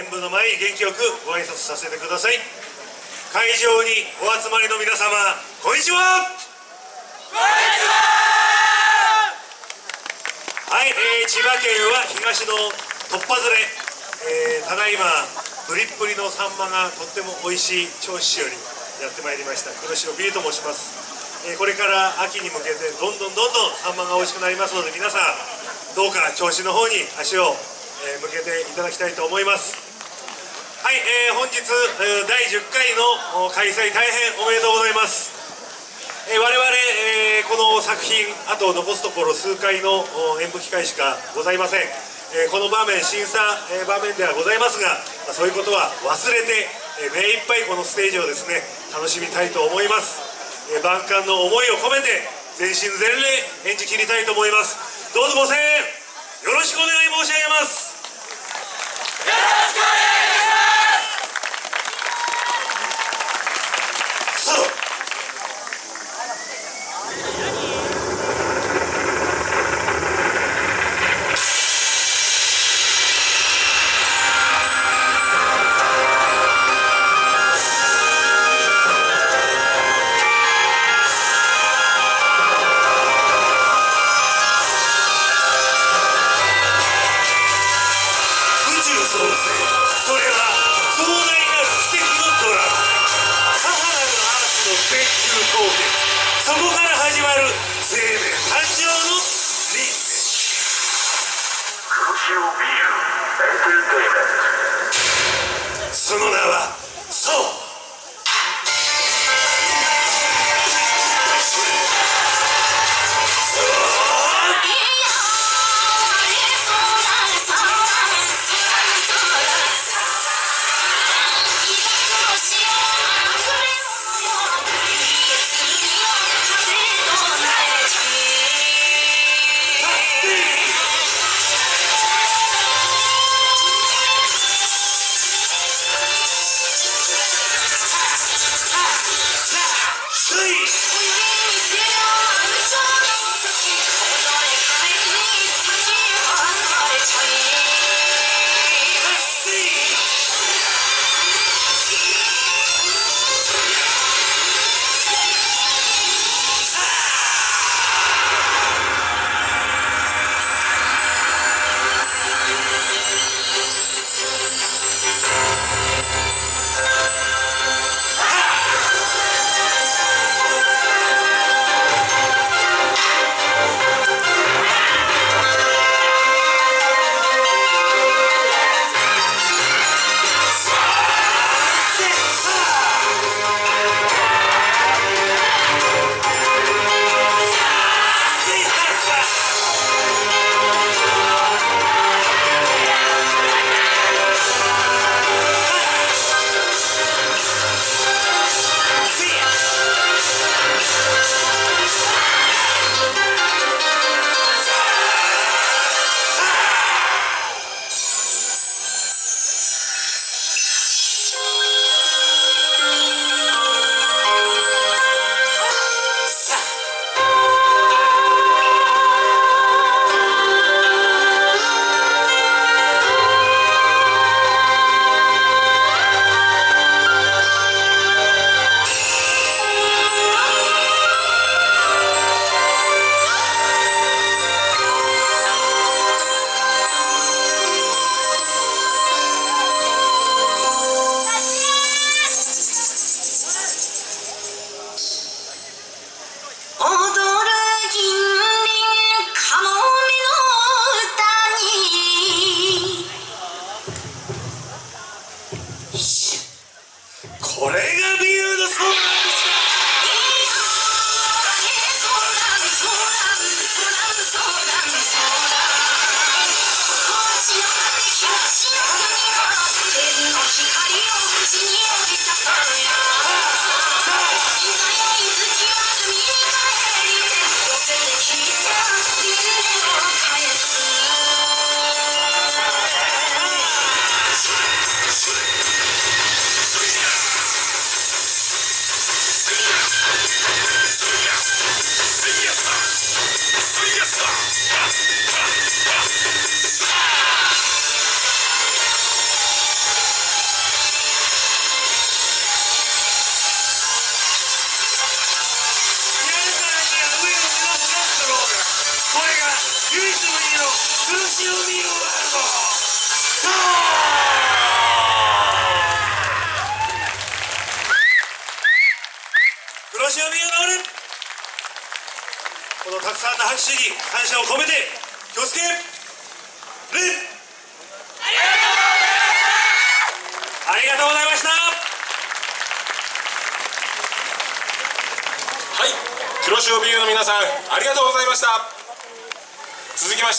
演舞の前に元気よくご挨拶させてください。会場にお集まりの皆様こんにちは。こんにちは。はい、えー、千葉県は東の突破ずれ、えー、ただいまプリップリのサンマがとっても美味しい銚子市よりやってまいりました。黒白ビリと申します。えこれから秋に向けてどんどんどんどんサンマが美味しくなりますので皆さんどうか銚子の方に足を向けていただきたいと思います。はい、えー、本日第10回の開催大変おめでとうございます、えー、我々、えー、この作品あと残すところ数回の演舞機会しかございません、えこの場面審査、え場面ではございますが、まそういうことは忘れて、え目いっぱいこのステージをですね楽しみたいと思います、え万感の思いを込めて全身全霊演じ切りたいと思います。どうぞご声援よろしくお願い申し上げます。よろしくそこから始まる生命誕生のリースその名はこれがビールだそうだこのたくさんの拍手に感謝を込めて気をつけるありがとうございました。はい。黒潮ビールの皆さんありがとうございました。続きまして。